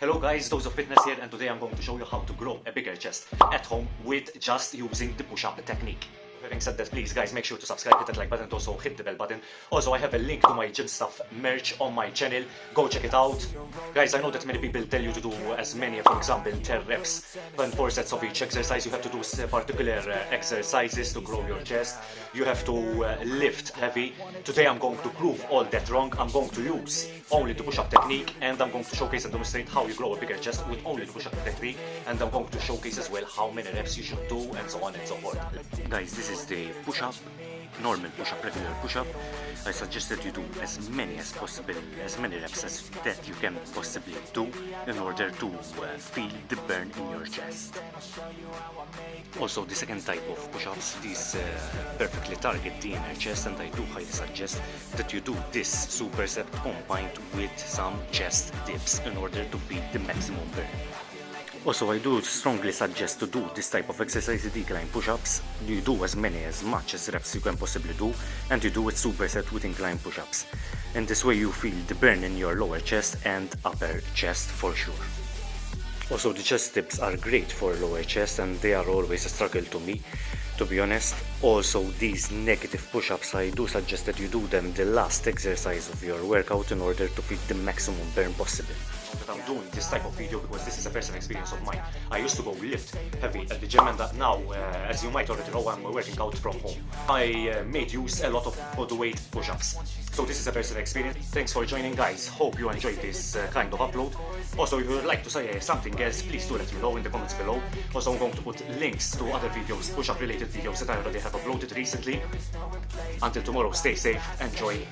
Hello guys, Dose of Fitness here and today I'm going to show you how to grow a bigger chest at home with just using the push-up technique. Having said that, please guys, make sure to subscribe, hit that like button, also hit the bell button. Also, I have a link to my gym stuff merch on my channel. Go check it out. Guys, I know that many people tell you to do as many, for example, 10 reps and 4 sets of each exercise. You have to do particular uh, exercises to grow your chest. You have to uh, lift heavy. Today I'm going to prove all that wrong. I'm going to use only the push-up technique and I'm going to showcase and demonstrate how you grow a bigger chest with only the push-up technique and I'm going to showcase as well how many reps you should do and so on and so forth. Guys, this This is the push-up, normal push-up, regular push-up. I suggest that you do as many as possible, as many reps as that you can possibly do in order to uh, feel the burn in your chest. Also, the second type of push-ups, these uh, perfectly target the inner chest and I do highly suggest that you do this superset combined with some chest dips in order to feel the maximum burn. Also, I do strongly suggest to do this type of exercise, decline push-ups. You do as many, as much as reps you can possibly do, and you do it superset with incline push-ups. And this way you feel the burn in your lower chest and upper chest for sure. Also, the chest dips are great for lower chest and they are always a struggle to me, to be honest. Also, these negative push-ups, I do suggest that you do them the last exercise of your workout in order to feel the maximum burn possible that I'm doing this type of video because this is a personal experience of mine. I used to go lift heavy at the gym and now, uh, as you might already know, I'm working out from home. I uh, made use a lot of bodyweight push-ups. So this is a personal experience. Thanks for joining guys. Hope you enjoyed this uh, kind of upload. Also, if you would like to say something else, please do let me know in the comments below. Also, I'm going to put links to other videos, push-up related videos that I already have uploaded recently. Until tomorrow, stay safe, enjoy.